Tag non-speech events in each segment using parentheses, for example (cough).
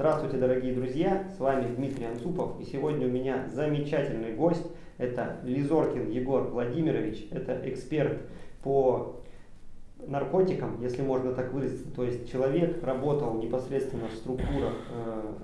Здравствуйте, дорогие друзья, с вами Дмитрий Анцупов, и сегодня у меня замечательный гость, это Лизоркин Егор Владимирович, это эксперт по наркотикам, если можно так выразиться, то есть человек работал непосредственно в структурах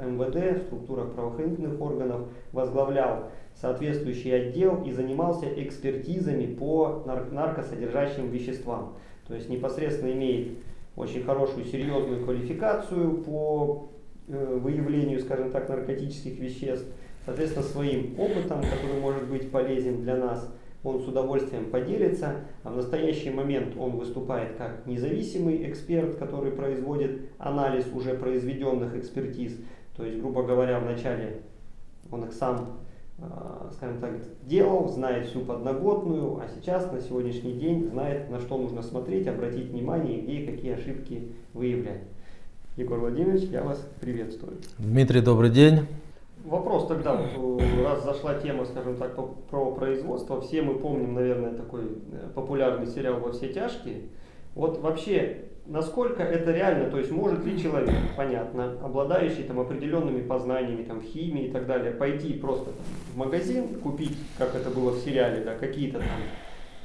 э, МВД, в структурах правоохранительных органов, возглавлял соответствующий отдел и занимался экспертизами по нар наркосодержащим веществам, то есть непосредственно имеет очень хорошую серьезную квалификацию по выявлению, скажем так, наркотических веществ, соответственно, своим опытом, который может быть полезен для нас, он с удовольствием поделится. А в настоящий момент он выступает как независимый эксперт, который производит анализ уже произведенных экспертиз. То есть, грубо говоря, вначале он их сам а, скажем так, делал, знает всю подноготную, а сейчас, на сегодняшний день, знает, на что нужно смотреть, обратить внимание, где и какие ошибки выявлять. Егор Владимирович, я вас приветствую. Дмитрий, добрый день. Вопрос тогда, вот, (clears throat) раз зашла тема, скажем так, про производство, все мы помним, наверное, такой э, популярный сериал «Во все тяжкие». Вот вообще, насколько это реально, то есть может ли человек, понятно, обладающий там определенными познаниями там, в химии и так далее, пойти просто там, в магазин, купить, как это было в сериале, да, какие-то там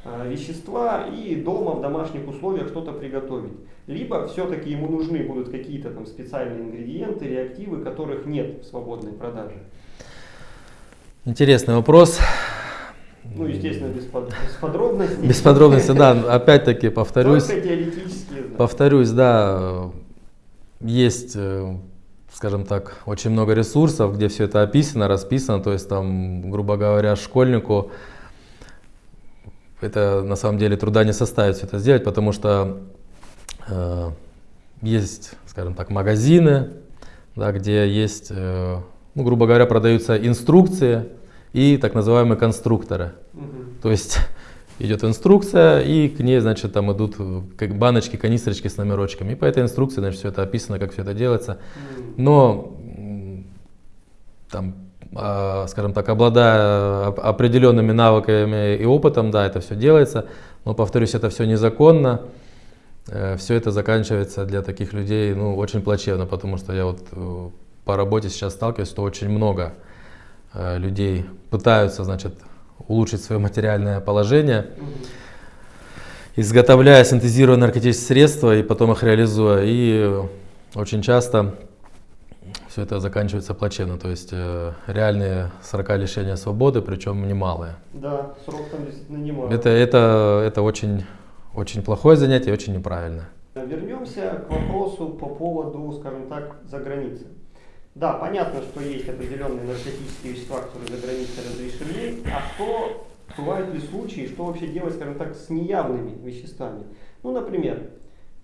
вещества и дома в домашних условиях что-то приготовить. Либо все-таки ему нужны будут какие-то там специальные ингредиенты, реактивы, которых нет в свободной продаже. Интересный вопрос. Ну, естественно, без, под, без подробностей. Без подробностей, да. Опять-таки повторюсь. Только теоретически. Повторюсь, да. Есть, э, скажем так, очень много ресурсов, где все это описано, расписано. То есть там, грубо говоря, школьнику это на самом деле труда не составит все это сделать, потому что э, есть, скажем так, магазины, да, где есть, э, ну, грубо говоря, продаются инструкции и так называемые конструкторы. Угу. То есть (laughs) идет инструкция, и к ней, значит, там идут как баночки, канистрочки с номерочками. И по этой инструкции, значит, все это описано, как все это делается. Но там, скажем так, обладая определенными навыками и опытом, да, это все делается. Но, повторюсь, это все незаконно. Э, все это заканчивается для таких людей, ну, очень плачевно, потому что я вот э, по работе сейчас сталкиваюсь, что очень много Э, людей пытаются, значит, улучшить свое материальное положение, изготовляя, синтезируя наркотические средства и потом их реализуя. И очень часто все это заканчивается плачевно, то есть э, реальные срока лишения свободы, причем немалые. Да, срок там действительно немалый. Это, это, это очень, очень плохое занятие, очень неправильно. Вернемся к вопросу по поводу, скажем так, за границей. Да, понятно, что есть определенные наркотические вещества, которые за границей разрешены, а что, бывают ли случаи, что вообще делать, скажем так, с неявными веществами? Ну, например,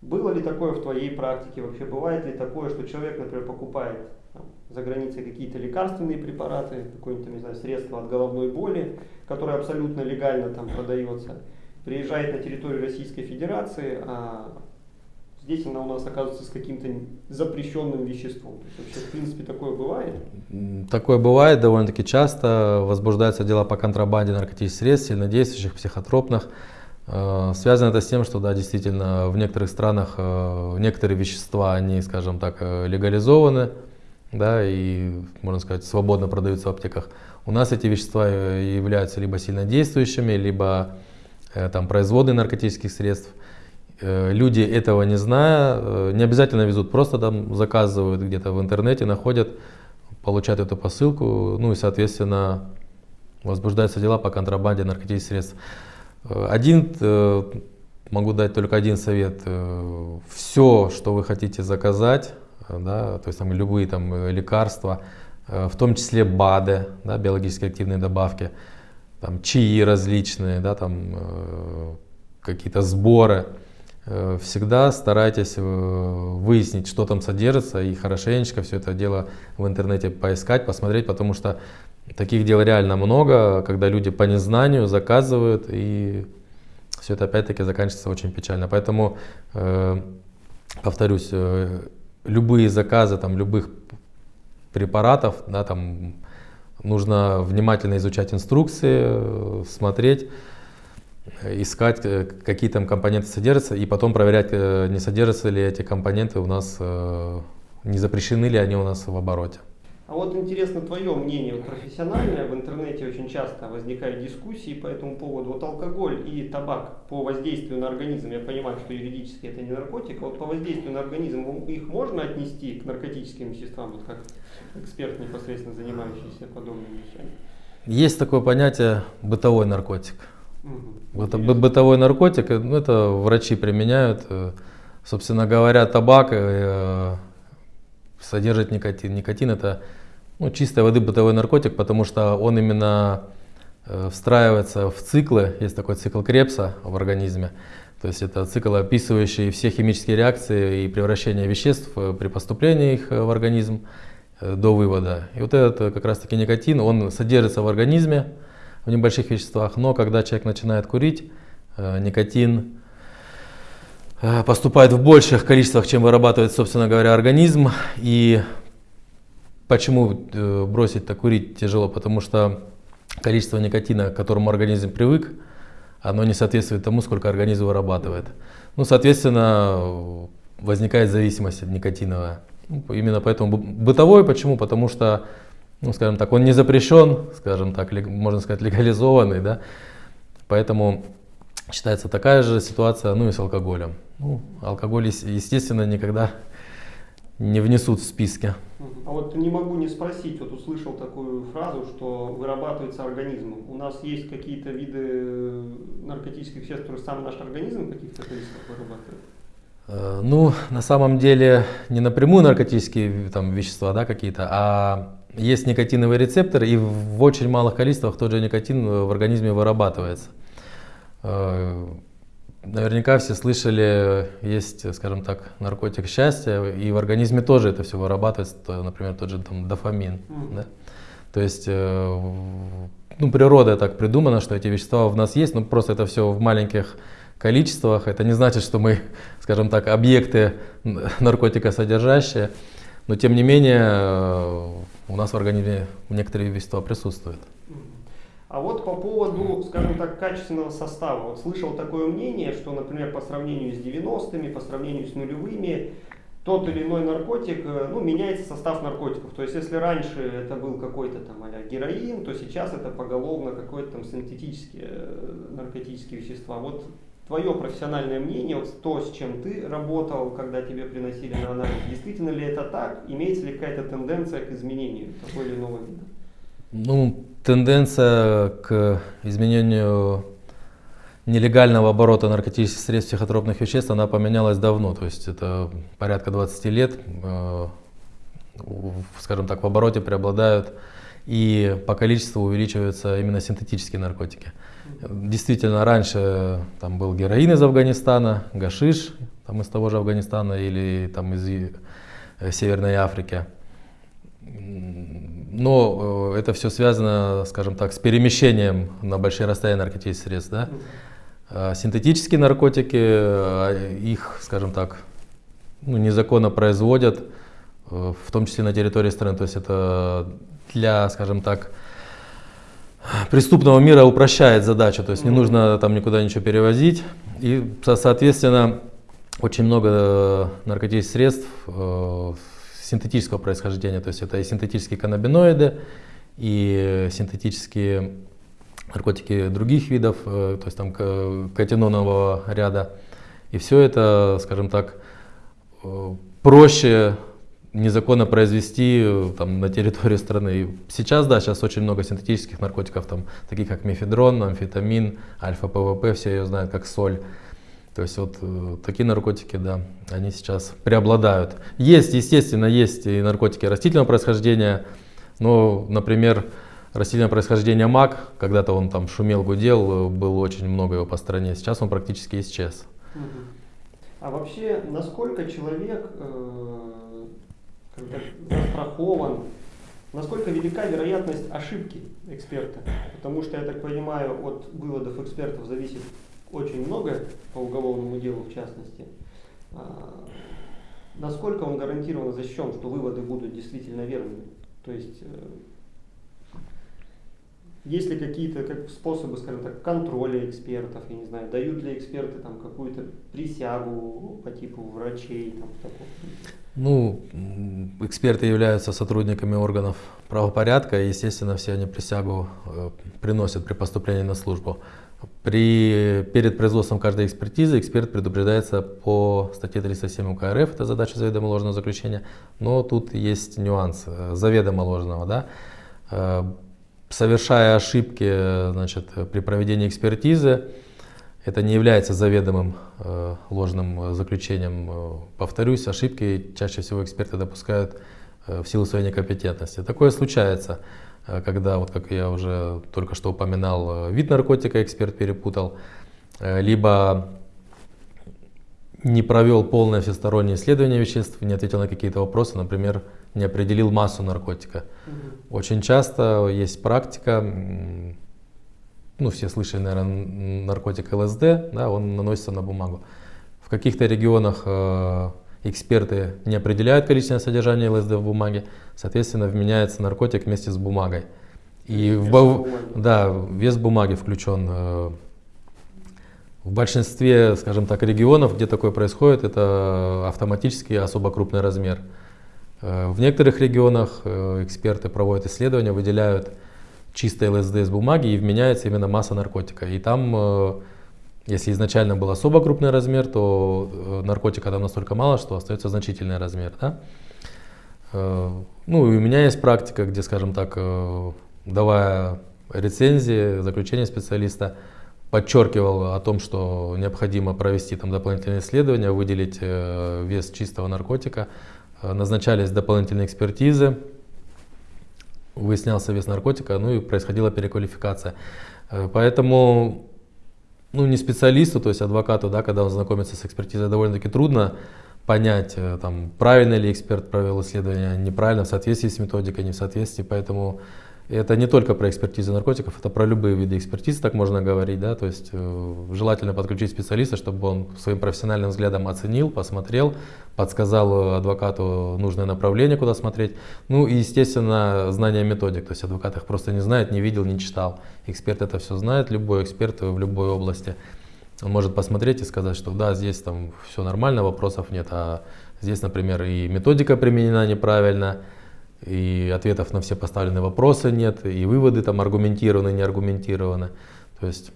было ли такое в твоей практике, вообще бывает ли такое, что человек, например, покупает там, за границей какие-то лекарственные препараты, какое-нибудь, не знаю, средство от головной боли, которое абсолютно легально там продается, приезжает на территорию Российской Федерации, а здесь она у нас оказывается с каким-то запрещенным веществом. То есть вообще, в принципе, такое бывает? Такое бывает довольно-таки часто. Возбуждаются дела по контрабанде наркотических средств, сильнодействующих, психотропных. Э, связано это с тем, что да, действительно в некоторых странах э, некоторые вещества, они, скажем так, э, легализованы, да, и, можно сказать, свободно продаются в аптеках. У нас эти вещества являются либо сильнодействующими, либо там, производные наркотических средств. Люди этого не зная, не обязательно везут, просто там заказывают где-то в интернете, находят, получают эту посылку, ну и, соответственно, возбуждаются дела по контрабанде наркотических средств. Э, один, могу дать только один совет. Все, что вы хотите заказать, да, то есть там любые там лекарства, в том числе БАДы, да, биологически активные добавки, там чаи различные, да, там какие-то сборы, Э, всегда старайтесь э, выяснить, что там содержится, и хорошенечко все это дело в интернете поискать, посмотреть, потому что таких дел реально много, когда люди по незнанию заказывают, и все это опять-таки заканчивается очень печально. Поэтому, э, повторюсь, любые заказы там, любых препаратов, да, там, нужно внимательно изучать инструкции, смотреть, искать, э, какие там компоненты содержатся, и потом проверять, э, не содержатся ли эти компоненты у нас э, не запрещены ли они у нас в обороте. А вот интересно твое мнение профессиональное. В интернете очень часто возникают дискуссии по этому поводу. Вот алкоголь и табак по воздействию на организм, я понимаю, что юридически это не наркотик, а вот по воздействию на организм их можно отнести к наркотическим веществам, вот как эксперт, непосредственно занимающийся подобными вещами? Есть такое понятие бытовой наркотик. Угу. Это бытовой наркотик, ну, это врачи применяют. Э, собственно говоря, табак э, содержит никотин. Никотин это ну, чистой воды бытовой наркотик, потому что он именно э, встраивается в циклы, есть такой цикл Крепса в организме, то есть это цикл, описывающий все химические реакции и превращение веществ при поступлении их в организм до вывода. И вот этот как раз таки никотин, он содержится в организме в небольших веществах, но когда человек начинает курить, никотин поступает в больших количествах, чем вырабатывает, собственно говоря, организм, и Почему э, бросить-то курить тяжело? Потому что количество никотина, к которому организм привык, оно не соответствует тому, сколько организм вырабатывает. Ну, соответственно, возникает зависимость никотиновая. Ну, именно поэтому бытовой, почему? Потому что, ну, скажем так, он не запрещен, скажем так, можно сказать, легализованный, да, поэтому считается такая же ситуация, ну и с алкоголем. Ну, алкоголь, естественно, никогда не внесут в списки. А вот не могу не спросить, вот услышал такую фразу, что вырабатывается организмом. У нас есть какие-то виды наркотических веществ, которые сам наш организм каких-то количествах вырабатывает? Э, ну, на самом деле, не напрямую наркотические там, вещества да, какие-то, а есть никотиновые рецепторы, и в очень малых количествах тот же никотин в организме вырабатывается. Э, Наверняка все слышали, есть, скажем так, наркотик счастья, и в организме тоже это все вырабатывается, например, тот же там, дофамин. Mm. Да? То есть, э, ну, природа так придумана, что эти вещества в нас есть, но просто это все в маленьких количествах. Это не значит, что мы, скажем так, объекты наркотика содержащие, но тем не менее э, у нас в организме некоторые вещества присутствуют. А вот по поводу, скажем так, качественного состава. Вот слышал такое мнение, что, например, по сравнению с 90-ми, по сравнению с нулевыми, тот или иной наркотик, э, ну, меняется состав наркотиков. То есть, если раньше это был какой-то там а героин, то сейчас это поголовно какой-то там синтетические э, наркотические вещества. Вот твое профессиональное мнение, вот то, с чем ты работал, когда тебе приносили на анализ, действительно ли это так? Имеется ли какая-то тенденция к изменению того или иного вида? Ну, тенденция к изменению нелегального оборота наркотических средств психотропных веществ, она поменялась давно, то есть это порядка 20 лет, э, скажем так, в обороте преобладают и по количеству увеличиваются именно синтетические наркотики. Действительно, раньше там был героин из Афганистана, гашиш там, из того же Афганистана или там, из э, Северной Африки. Но э, это все связано, скажем так, с перемещением на большие расстояния наркотических средств. Да? А синтетические наркотики, их, скажем так, ну, незаконно производят, э, в том числе на территории страны. То есть это для, скажем так, преступного мира упрощает задачу. То есть не нужно там никуда ничего перевозить. И, соответственно, очень много э, наркотических средств синтетического происхождения, то есть это и синтетические каннабиноиды, и синтетические наркотики других видов, э, то есть там катинонового ряда. И все это, скажем так, э, проще незаконно произвести э, там, на территории страны. Сейчас, да, сейчас очень много синтетических наркотиков, там, таких как мефедрон, амфетамин, альфа-ПВП, все ее знают как соль. То есть вот э, такие наркотики, да, они сейчас преобладают. Есть, естественно, есть и наркотики растительного происхождения, но, например, растительное происхождение мак, когда-то он там шумел, гудел, было очень много его по стране, сейчас он практически исчез. А вообще, насколько человек э, застрахован, насколько велика вероятность ошибки эксперта? Потому что, я так понимаю, от выводов экспертов зависит очень много по уголовному делу в частности. А, насколько он гарантированно защищен, что выводы будут действительно верными? То есть э, есть ли какие-то как, способы, скажем так, контроля экспертов, я не знаю, дают ли эксперты там какую-то присягу по типу врачей? Там? Ну, эксперты являются сотрудниками органов правопорядка, и, естественно, все они присягу э, приносят при поступлении на службу. При, перед производством каждой экспертизы эксперт предупреждается по статье 307 УК РФ, это задача заведомо ложного заключения, но тут есть нюанс э, заведомо ложного. Да? Э, совершая ошибки значит, при проведении экспертизы, это не является заведомым э, ложным заключением. Повторюсь, ошибки чаще всего эксперты допускают в силу своей некомпетентности. Такое случается. Э, когда, вот как я уже только что упоминал, э, вид наркотика эксперт перепутал, э, либо не провел полное всестороннее исследование веществ, не ответил на какие-то вопросы, например, не определил массу наркотика. Угу. Очень часто есть практика, ну все слышали, наверное, наркотик ЛСД, да, он наносится на бумагу. В каких-то регионах эксперты не определяют количественное содержание ЛСД в бумаге, соответственно, вменяется наркотик вместе с бумагой. И вес в, бумаги. да, вес бумаги включен. Э, в большинстве, скажем так, регионов, где такое происходит, это автоматически особо крупный размер. Э, в некоторых регионах э, эксперты проводят исследования, выделяют чистое ЛСД из бумаги и вменяется именно масса наркотика. И там если изначально был особо крупный размер, то э, наркотика там настолько мало, что остается значительный размер. Да? Э, ну и у меня есть практика, где, скажем так, э, давая рецензии, заключение специалиста, подчеркивал о том, что необходимо провести там дополнительные исследования, выделить вес чистого наркотика. Назначались дополнительные экспертизы, выяснялся вес наркотика, ну и происходила переквалификация. Поэтому ну, не специалисту, то есть адвокату, да, когда он знакомится с экспертизой, довольно-таки трудно понять, э, там, правильно ли эксперт провел исследование, неправильно, в соответствии с методикой, не в соответствии. Поэтому это не только про экспертизу наркотиков, это про любые виды экспертизы, так можно говорить. Да? То есть э, желательно подключить специалиста, чтобы он своим профессиональным взглядом оценил, посмотрел, подсказал адвокату нужное направление, куда смотреть. Ну и, естественно, знание методик. То есть адвокат их просто не знает, не видел, не читал. Эксперт это все знает, любой эксперт в любой области. Он может посмотреть и сказать, что да, здесь там все нормально, вопросов нет, а здесь, например, и методика применена неправильно, и ответов на все поставленные вопросы нет, и выводы там аргументированы, не аргументированы. То есть...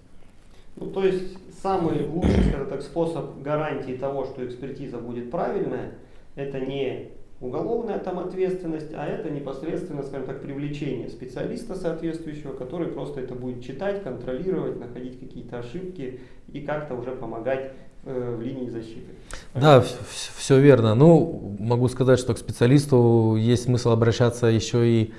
Ну, то есть самый лучший, скажем так, способ гарантии того, что экспертиза будет правильная, это не уголовная там ответственность, а это непосредственно, скажем так, привлечение специалиста соответствующего, который просто это будет читать, контролировать, находить какие-то ошибки и как-то уже помогать в линии защиты. Да, все верно. Ну, могу сказать, что к специалисту есть смысл обращаться еще и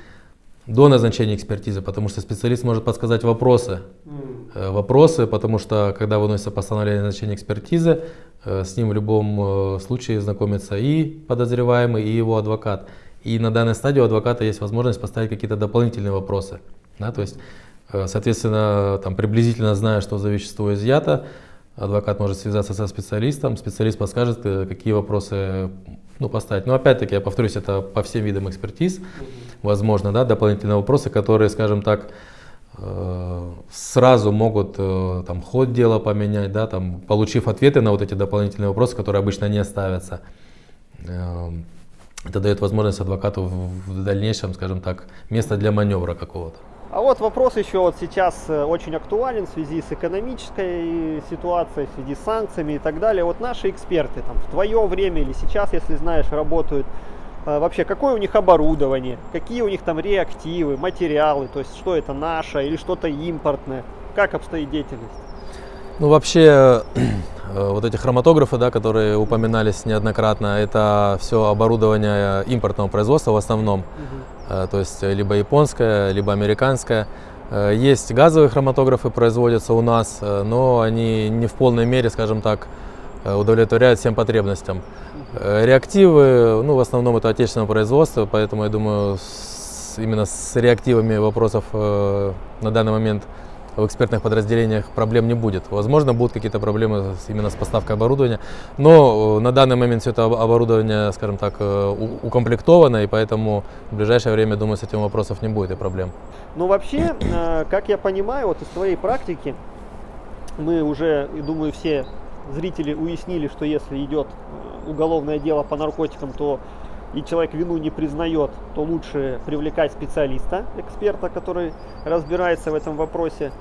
до назначения экспертизы, потому что специалист может подсказать вопросы. Mm. Вопросы, потому что когда выносится постановление о назначении экспертизы, э, с ним в любом э, случае знакомится и подозреваемый, и его адвокат. И на данной стадии у адвоката есть возможность поставить какие-то дополнительные вопросы. Да, то есть, соответственно, там, приблизительно зная, что за вещество изъято, адвокат может связаться со специалистом, специалист подскажет, какие вопросы ну, поставить. Но опять-таки, я повторюсь, это по всем видам экспертиз. Возможно, да, дополнительные вопросы, которые, скажем так, э, сразу могут э, там, ход дела поменять, да, там, получив ответы на вот эти дополнительные вопросы, которые обычно не ставятся. Э, это дает возможность адвокату в дальнейшем, скажем так, место для маневра какого-то. А вот вопрос еще вот сейчас очень актуален в связи с экономической ситуацией, в связи с санкциями и так далее. Вот наши эксперты там в твое время или сейчас, если знаешь, работают а, вообще какое у них оборудование, какие у них там реактивы, материалы, то есть что это наше или что-то импортное, как обстоит деятельность? Ну вообще э, (clears throat) вот эти хроматографы, да, которые упоминались неоднократно, это все оборудование импортного производства в основном, угу. То есть либо японское, либо американское. Э, есть газовые хроматографы, производятся у нас, но они не в полной мере, скажем так, удовлетворяют всем потребностям. Э, реактивы, ну, в основном это отечественное производство, поэтому я думаю, с, именно с реактивами вопросов э, на данный момент в экспертных подразделениях проблем не будет. Возможно, будут какие-то проблемы именно с поставкой оборудования, но э, на данный момент все это оборудование, скажем так, э, укомплектовано, и поэтому в ближайшее время, думаю, с этим вопросов не будет и проблем. Ну, вообще, как я понимаю, вот из твоей практики, мы уже, думаю, все зрители уяснили, что если идет э, уголовное дело по наркотикам, то и человек вину не признает, то лучше привлекать специалиста, эксперта, который разбирается в этом вопросе.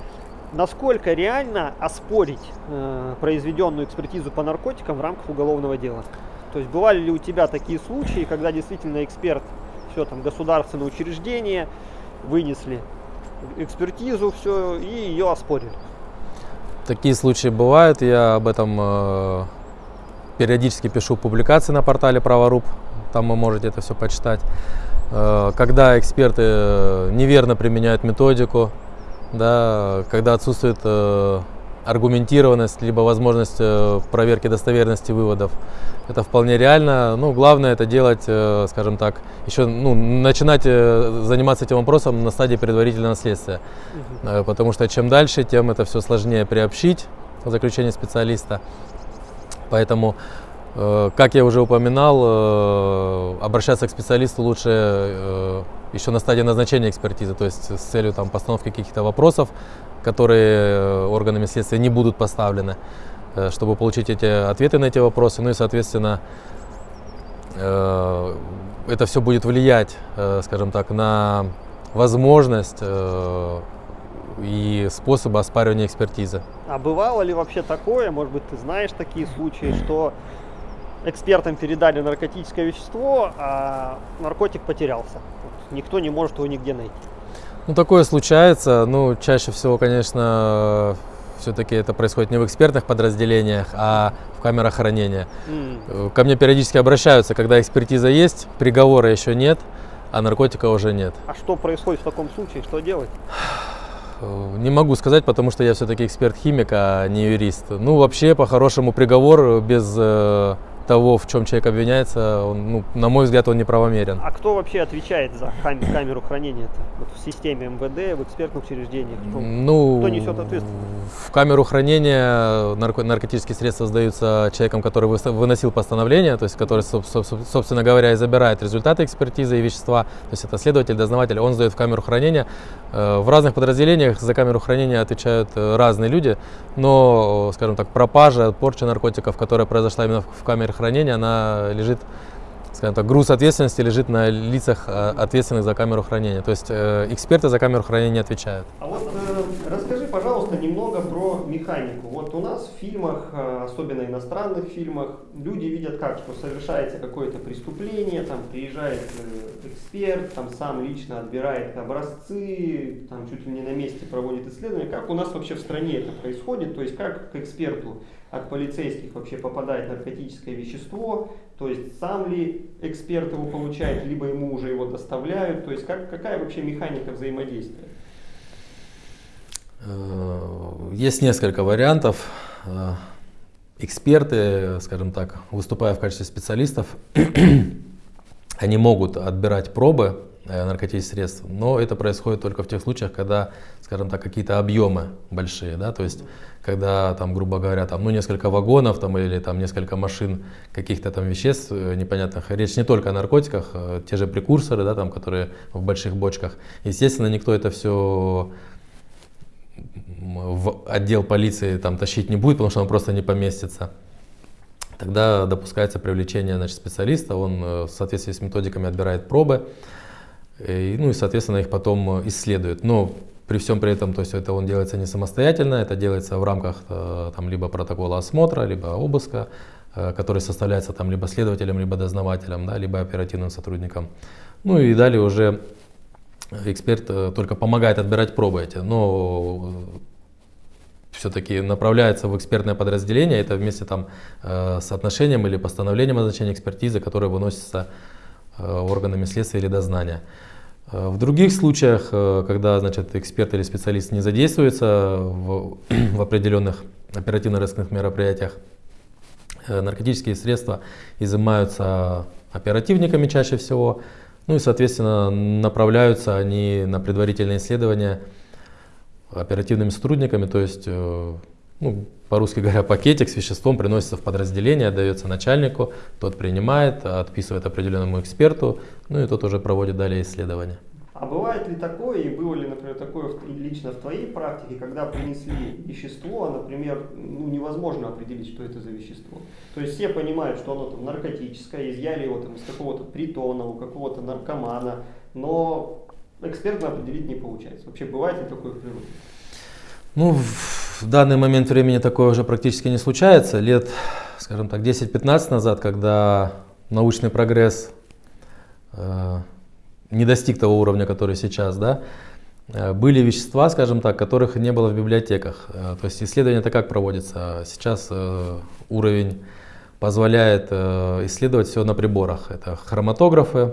Насколько реально оспорить э, произведенную экспертизу по наркотикам в рамках уголовного дела? То есть бывали ли у тебя такие случаи, когда действительно эксперт, все там государственное учреждение, вынесли экспертизу, все, и ее оспорили? Такие случаи бывают, я об этом э, периодически пишу публикации на портале Праворуб, там вы можете это все почитать. Э, когда эксперты э, неверно применяют методику, да, когда отсутствует э, аргументированность, либо возможность проверки достоверности выводов. Это вполне реально. Ну, главное это делать, скажем так, еще ну, начинать заниматься этим вопросом на стадии предварительного следствия. Угу. Потому что чем дальше, тем это все сложнее приобщить заключение специалиста. Поэтому, как я уже упоминал, обращаться к специалисту лучше еще на стадии назначения экспертизы, то есть с целью там, постановки каких-то вопросов, которые органами следствия не будут поставлены. Э, чтобы получить эти ответы на эти вопросы. Ну и, соответственно, э, это все будет влиять, э, скажем так, на возможность и способы оспаривания экспертизы. А бывало ли вообще такое, может быть, ты знаешь такие случаи, что экспертам передали наркотическое вещество, а наркотик потерялся? Вот никто не может его нигде найти. Ну, такое случается. Ну, чаще всего, конечно, все-таки это происходит не в экспертных подразделениях, а в камерах хранения. Mm. Ко мне периодически обращаются, когда экспертиза есть, приговора еще нет, а наркотика уже нет. А что происходит в таком случае? Что делать? Не могу сказать, потому что я все-таки эксперт-химик, а не юрист. Ну, вообще, по-хорошему, приговор без э, того, в чем человек обвиняется, он, ну, на мой взгляд, он неправомерен. А кто вообще отвечает за кам камеру хранения -то? вот в системе МВД, в экспертных учреждениях? Кто, ну, кто несет ответственность? В камеру хранения нарко наркотические средства сдаются человеком, который выносил постановление, то есть который, собственно говоря, и забирает результаты экспертизы и вещества. То есть это следователь, дознаватель, он сдает в камеру хранения. Э, в разных подразделениях за камеру хранения отвечают э, разные люди, но, скажем так, пропажа, порча наркотиков, которая произошла именно в камере хранения, она лежит, скажем так, груз ответственности лежит на лицах э, ответственных за камеру хранения. То есть эксперты за камеру хранения отвечают. А вот расскажи, пожалуйста, немного про механику. Вот у нас в фильмах, особенно иностранных фильмах, люди видят как, что совершается какое-то преступление, там приезжает эксперт, там сам лично отбирает образцы, там чуть ли не на месте проводит исследования. Как у нас вообще в стране это происходит? То есть как к эксперту от полицейских вообще попадает наркотическое вещество? То есть сам ли эксперт его получает, либо ему уже его доставляют? То есть как, какая вообще механика взаимодействия? Э, есть несколько вариантов. Э, эксперты, скажем так, выступая в качестве специалистов, (clears throat) они могут отбирать пробы э, наркотических средств, но это происходит только в тех случаях, когда, скажем так, какие-то объемы большие, да, то есть когда там, грубо говоря, там, ну, несколько вагонов там, или там несколько машин каких-то там веществ э, непонятных, речь не только о наркотиках, а те же прекурсоры, да, там, которые в больших бочках. Естественно, никто это все в отдел полиции там тащить не будет, потому что он просто не поместится тогда допускается привлечение значит, специалиста, он э, в соответствии с методиками отбирает пробы, и, ну и, соответственно, их потом э, исследует. Но при всем при этом, то есть это он делается не самостоятельно, это делается в рамках э, там, либо протокола осмотра, либо обыска, который составляется там либо следователем, либо дознавателем, да, либо оперативным сотрудником. Ну и далее уже эксперт только помогает отбирать пробы эти. Но все-таки направляется в экспертное подразделение, это вместе там э, с отношением или постановлением о назначении экспертизы, которое выносится э, органами следствия или дознания. Э, в других случаях, когда значит, эксперт или специалист не задействуется в, (clears throat) в определенных оперативно-розыскных мероприятиях, наркотические средства изымаются оперативниками чаще всего, ну и, соответственно, направляются они на предварительное исследование оперативными сотрудниками, то есть, э, ну, по-русски говоря, пакетик с веществом приносится в подразделение, отдается начальнику, тот принимает, отписывает определенному эксперту, ну и тот уже проводит далее исследование. А бывает ли такое, и было ли, например, такое лично в твоей практике, когда принесли вещество, а, например, ну, невозможно определить, что это за вещество. То есть все понимают, что оно там наркотическое, изъяли его там из какого-то притона, у какого-то наркомана, но экспертно определить не получается. Вообще бывает ли такое в природе? Ну, в данный момент времени такое уже практически не случается. Лет, скажем так, 10-15 назад, когда научный прогресс э, не достиг того уровня, который сейчас, да, э, были вещества, скажем так, которых не было в библиотеках. Э, то есть исследование это как проводится? Сейчас э, уровень позволяет исследовать все на приборах. Это хроматографы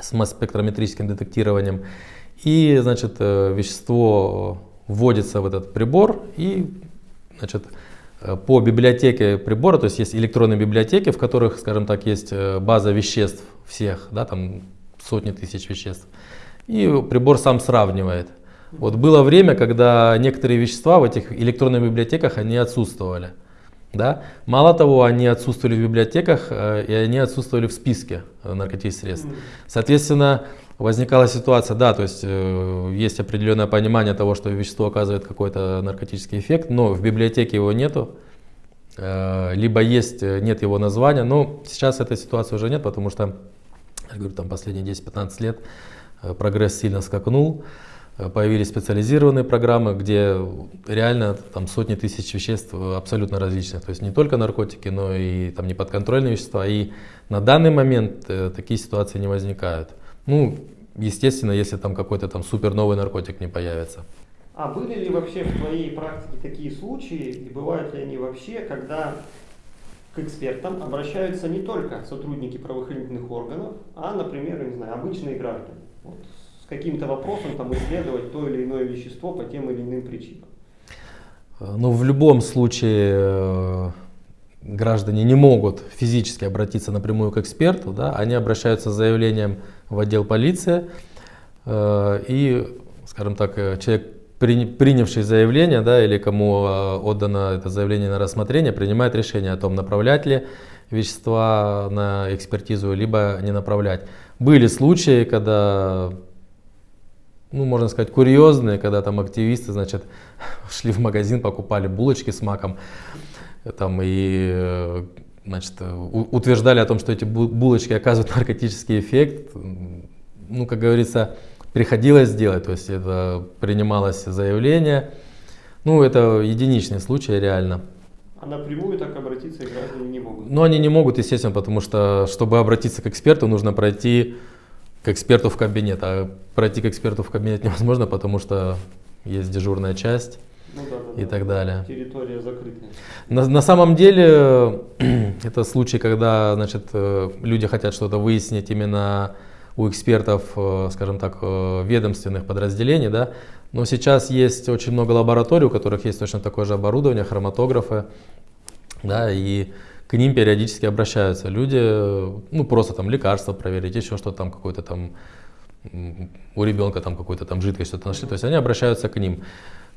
с масс-спектрометрическим детектированием. И, значит, э, вещество вводится в этот прибор и значит, э, по библиотеке прибора, то есть есть электронные библиотеки, в которых, скажем так, есть э, база веществ всех, да, там сотни тысяч веществ. И прибор сам сравнивает. Вот было время, когда некоторые вещества в этих электронных библиотеках, они отсутствовали. Да? Мало того, они отсутствовали в библиотеках, и они отсутствовали в списке наркотических средств. Соответственно, возникала ситуация, да, то есть э, есть определенное понимание того, что вещество оказывает какой-то наркотический эффект, но в библиотеке его нету, э, либо есть, э, нет его названия, но сейчас этой ситуации уже нет, потому что, я говорю, там последние 10-15 лет э, прогресс сильно скакнул, э, появились специализированные программы, где реально там сотни тысяч веществ абсолютно различных, то есть не только наркотики, но и там неподконтрольные вещества, и на данный момент э, такие ситуации не возникают. Ну, естественно, если там какой-то там супер новый наркотик не появится. А были ли вообще в твоей практике такие случаи, и бывают ли они вообще, когда к экспертам обращаются не только сотрудники правоохранительных органов, а, например, не знаю, обычные граждане, вот, каким-то вопросом там исследовать то или иное вещество по тем или иным причинам? Ну, в любом случае э, граждане не могут физически обратиться напрямую к эксперту, да, они обращаются с заявлением в отдел полиции, э, и, скажем так, э, человек, принявший заявление, да, или кому э, отдано это заявление на рассмотрение, принимает решение о том, направлять ли вещества на экспертизу, либо не направлять. Были случаи, когда, ну, можно сказать, курьезные, когда там активисты, значит, (laughs) шли в магазин, покупали булочки с маком, там и значит, утверждали о том, что эти булочки оказывают (laughs) наркотический эффект. Ну, как говорится, приходилось делать, то есть это принималось заявление. Ну, это единичный случай реально. А напрямую так обратиться граждане не могут? Ну, они не могут, естественно, потому что, чтобы обратиться к эксперту, нужно пройти к эксперту в кабинет. А пройти к эксперту в кабинет (laughs) невозможно, потому что есть дежурная часть ну, да, да, и да, так далее. Территория закрытая. На, на самом деле (clears throat) это случай, когда значит, э, люди хотят что-то выяснить именно у экспертов, э, скажем так, э, ведомственных подразделений, да, но сейчас есть очень много лабораторий, у которых есть точно такое же оборудование, хроматографы, да, и к ним периодически обращаются люди, ну просто там лекарства проверить, еще что-то там какое-то там у ребенка там какой-то там жидкость что-то нашли, то есть они обращаются к ним.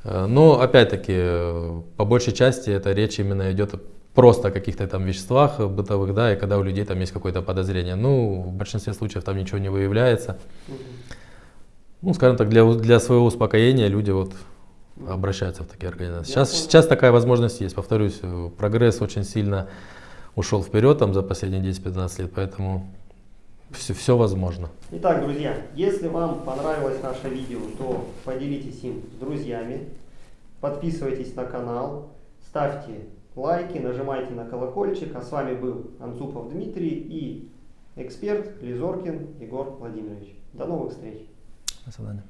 Э, но опять-таки, э, по большей части это речь именно идет просто о каких-то там веществах бытовых, да, и когда у людей там есть какое-то подозрение. Ну, в большинстве случаев там ничего не выявляется. Ну, скажем так, для, для своего успокоения люди вот обращаются в такие организации. Сейчас, сейчас такая возможность есть. Повторюсь, э, прогресс очень сильно ушел вперед там за последние 10-15 лет, поэтому все, все возможно. Итак, друзья, если вам понравилось наше видео, то поделитесь им с друзьями, подписывайтесь на канал, ставьте лайки, нажимайте на колокольчик. А с вами был Анцупов Дмитрий и эксперт Лизоркин Егор Владимирович. До новых встреч. До свидания.